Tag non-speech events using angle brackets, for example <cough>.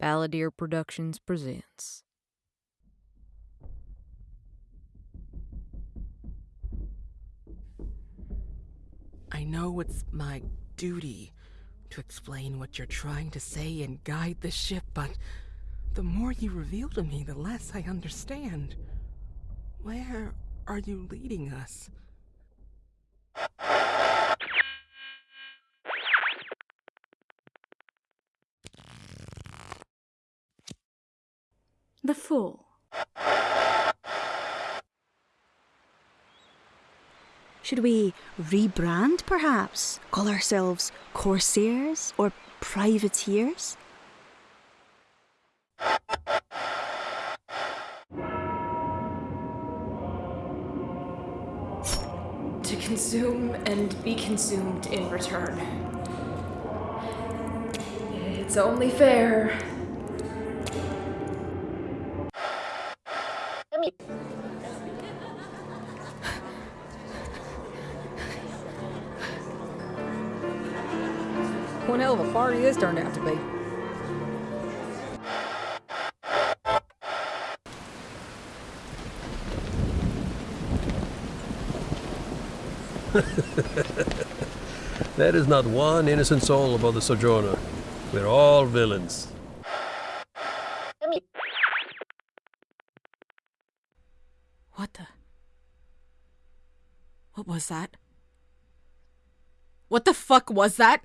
Balladeer Productions presents. I know it's my duty to explain what you're trying to say and guide the ship, but the more you reveal to me, the less I understand. Where are you leading us? The Fool. Should we rebrand, perhaps? Call ourselves Corsairs or Privateers? to consume and be consumed in return. It's only fair. One hell of a party this turned out to be. <laughs> There is not one innocent soul aboard the Sojourner. We're all villains. What the? What was that? What the fuck was that?